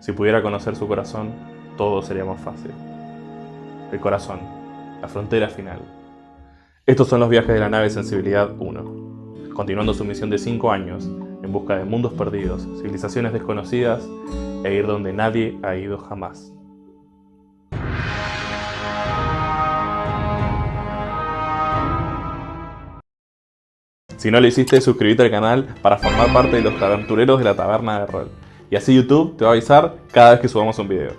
Si pudiera conocer su corazón, todo sería más fácil. El corazón, la frontera final. Estos son los viajes de la nave Sensibilidad 1, continuando su misión de 5 años en busca de mundos perdidos, civilizaciones desconocidas e ir donde nadie ha ido jamás. Si no lo hiciste, suscríbete al canal para formar parte de los aventureros de la taberna de rol. Y así YouTube te va a avisar cada vez que subamos un video.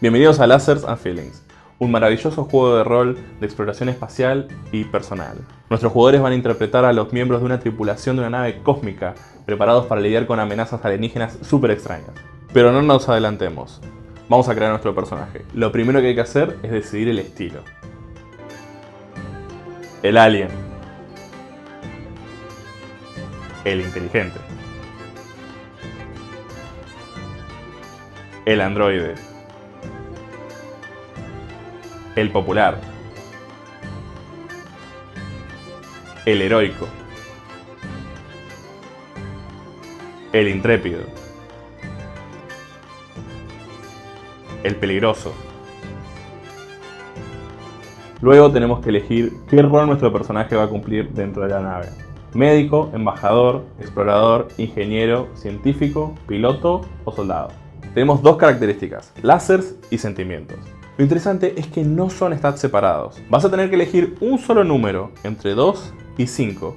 Bienvenidos a Lasers and Feelings, un maravilloso juego de rol de exploración espacial y personal. Nuestros jugadores van a interpretar a los miembros de una tripulación de una nave cósmica, preparados para lidiar con amenazas alienígenas súper extrañas. Pero no nos adelantemos, vamos a crear nuestro personaje. Lo primero que hay que hacer es decidir el estilo. El alien, el inteligente. El androide. El popular. El heroico. El intrépido. El peligroso. Luego tenemos que elegir qué rol nuestro personaje va a cumplir dentro de la nave médico, embajador, explorador, ingeniero, científico, piloto o soldado. Tenemos dos características, lásers y sentimientos. Lo interesante es que no son stats separados. Vas a tener que elegir un solo número entre 2 y 5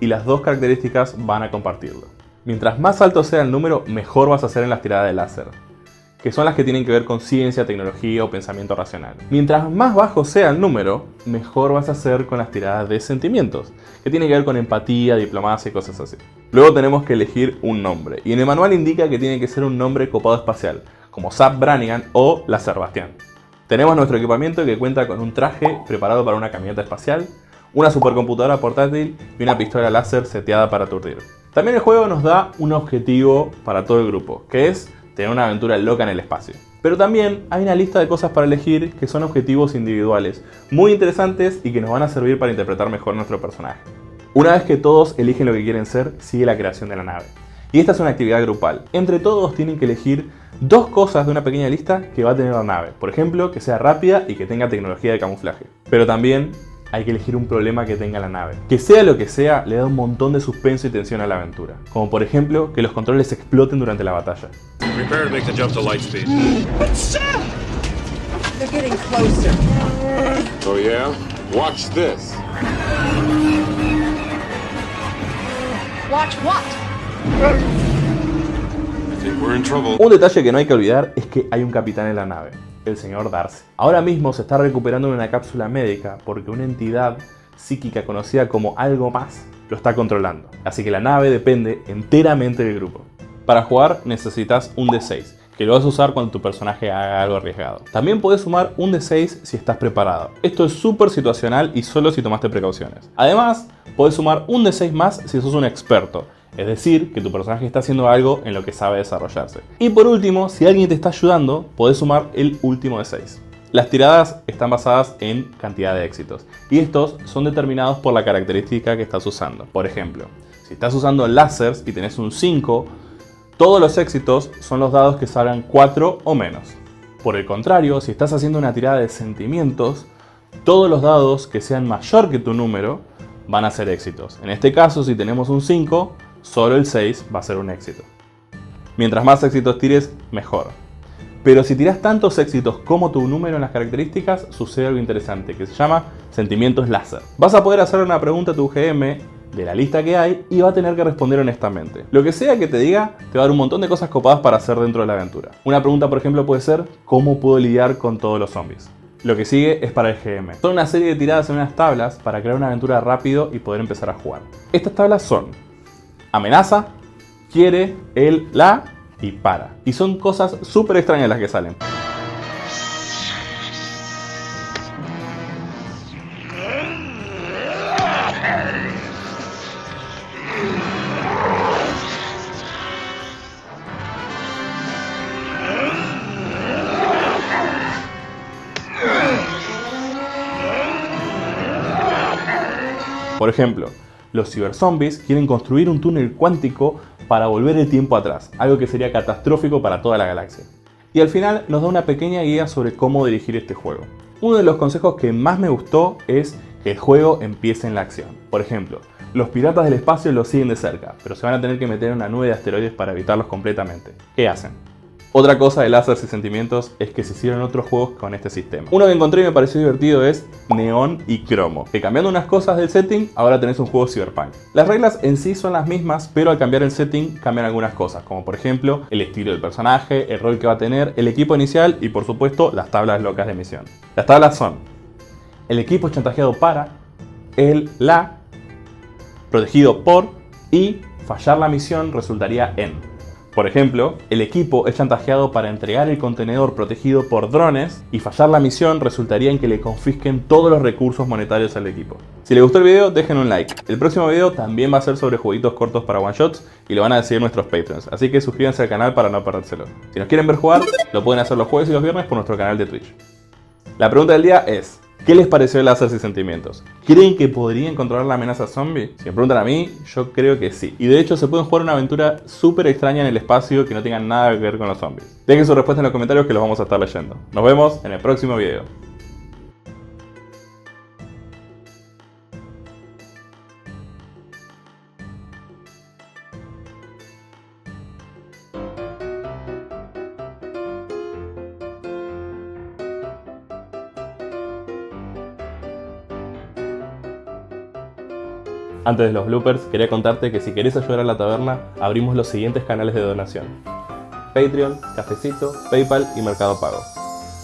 y las dos características van a compartirlo. Mientras más alto sea el número, mejor vas a hacer en las tiradas de láser que son las que tienen que ver con ciencia, tecnología o pensamiento racional. Mientras más bajo sea el número, mejor vas a hacer con las tiradas de sentimientos, que tienen que ver con empatía, diplomacia y cosas así. Luego tenemos que elegir un nombre, y en el manual indica que tiene que ser un nombre copado espacial, como Zap Branigan o la Bastián. Tenemos nuestro equipamiento que cuenta con un traje preparado para una camioneta espacial, una supercomputadora portátil y una pistola láser seteada para aturdir. También el juego nos da un objetivo para todo el grupo, que es tener una aventura loca en el espacio. Pero también hay una lista de cosas para elegir que son objetivos individuales, muy interesantes y que nos van a servir para interpretar mejor nuestro personaje. Una vez que todos eligen lo que quieren ser, sigue la creación de la nave. Y esta es una actividad grupal. Entre todos tienen que elegir dos cosas de una pequeña lista que va a tener la nave. Por ejemplo, que sea rápida y que tenga tecnología de camuflaje. Pero también hay que elegir un problema que tenga la nave. Que sea lo que sea, le da un montón de suspenso y tensión a la aventura. Como por ejemplo, que los controles exploten durante la batalla. Un detalle que no hay que olvidar es que hay un capitán en la nave el señor Darcy. Ahora mismo se está recuperando en una cápsula médica porque una entidad psíquica conocida como algo más lo está controlando. Así que la nave depende enteramente del grupo. Para jugar necesitas un D6, que lo vas a usar cuando tu personaje haga algo arriesgado. También puedes sumar un D6 si estás preparado. Esto es súper situacional y solo si tomaste precauciones. Además, puedes sumar un D6 más si sos un experto, es decir, que tu personaje está haciendo algo en lo que sabe desarrollarse. Y por último, si alguien te está ayudando, podés sumar el último de 6. Las tiradas están basadas en cantidad de éxitos y estos son determinados por la característica que estás usando. Por ejemplo, si estás usando lásers y tenés un 5, todos los éxitos son los dados que salgan 4 o menos. Por el contrario, si estás haciendo una tirada de sentimientos, todos los dados que sean mayor que tu número van a ser éxitos. En este caso, si tenemos un 5, solo el 6 va a ser un éxito. Mientras más éxitos tires, mejor. Pero si tiras tantos éxitos como tu número en las características, sucede algo interesante que se llama sentimientos láser. Vas a poder hacer una pregunta a tu GM de la lista que hay y va a tener que responder honestamente. Lo que sea que te diga, te va a dar un montón de cosas copadas para hacer dentro de la aventura. Una pregunta, por ejemplo, puede ser ¿Cómo puedo lidiar con todos los zombies? Lo que sigue es para el GM. Son una serie de tiradas en unas tablas para crear una aventura rápido y poder empezar a jugar. Estas tablas son amenaza, quiere, él, la y para. Y son cosas súper extrañas las que salen. Por ejemplo, los ciberzombies quieren construir un túnel cuántico para volver el tiempo atrás, algo que sería catastrófico para toda la galaxia. Y al final nos da una pequeña guía sobre cómo dirigir este juego. Uno de los consejos que más me gustó es que el juego empiece en la acción. Por ejemplo, los piratas del espacio los siguen de cerca, pero se van a tener que meter en una nube de asteroides para evitarlos completamente. ¿Qué hacen? Otra cosa de láseres y sentimientos es que se hicieron otros juegos con este sistema. Uno que encontré y me pareció divertido es Neon y Cromo, que cambiando unas cosas del setting, ahora tenés un juego cyberpunk. Las reglas en sí son las mismas, pero al cambiar el setting cambian algunas cosas, como por ejemplo el estilo del personaje, el rol que va a tener, el equipo inicial y por supuesto las tablas locas de misión. Las tablas son el equipo chantajeado para, el, la, protegido por y fallar la misión resultaría en. Por ejemplo, el equipo es chantajeado para entregar el contenedor protegido por drones y fallar la misión resultaría en que le confisquen todos los recursos monetarios al equipo. Si les gustó el video, dejen un like. El próximo video también va a ser sobre jueguitos cortos para one shots y lo van a decidir nuestros patrons, así que suscríbanse al canal para no perdérselo. Si nos quieren ver jugar, lo pueden hacer los jueves y los viernes por nuestro canal de Twitch. La pregunta del día es, ¿Qué les pareció el láser y sentimientos? ¿Creen que podrían controlar la amenaza zombie? Si me preguntan a mí, yo creo que sí. Y de hecho se pueden jugar una aventura súper extraña en el espacio que no tenga nada que ver con los zombies. Dejen su respuesta en los comentarios que los vamos a estar leyendo. Nos vemos en el próximo video. Antes de los bloopers, quería contarte que si querés ayudar a la taberna, abrimos los siguientes canales de donación. Patreon, Cafecito, Paypal y Mercado Pago.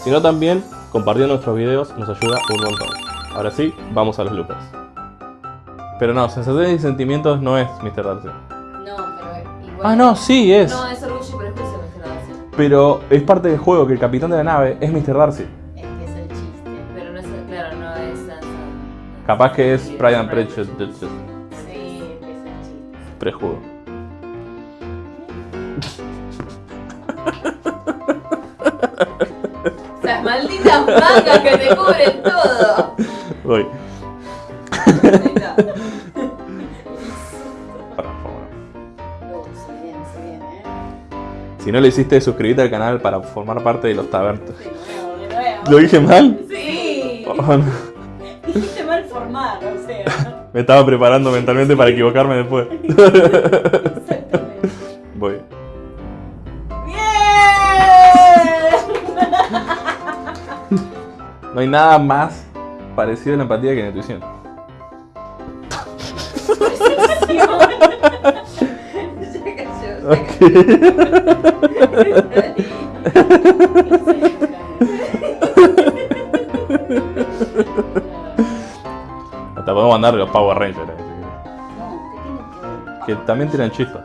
Si no también, compartiendo nuestros videos nos ayuda un montón. Ahora sí, vamos a los bloopers. Pero no, sensaciones y sentimientos no es Mr. Darcy. No, pero igual. Ah, no, sí es. No, es orgullo y prejuicio Mr. Darcy. Pero es parte del juego que el capitán de la nave es Mr. Darcy. Es que es el chiste. Pero no es, claro, no es. Capaz que es Pride and Prejudice. Sí, es el chiste. Prejudo. Las malditas mangas que te cubren todo. Voy. Viene, ¿eh? Si no lo hiciste, suscríbete al canal para formar parte de los de nuevo. ¿Lo dije mal? Sí. Oh, no. O sea. Me estaba preparando mentalmente para equivocarme después. Exactamente. Voy. ¡Bien! No hay nada más parecido a la empatía que la intuición. Cayó, Hasta que también tiran chispas.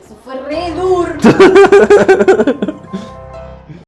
Eso fue re duro.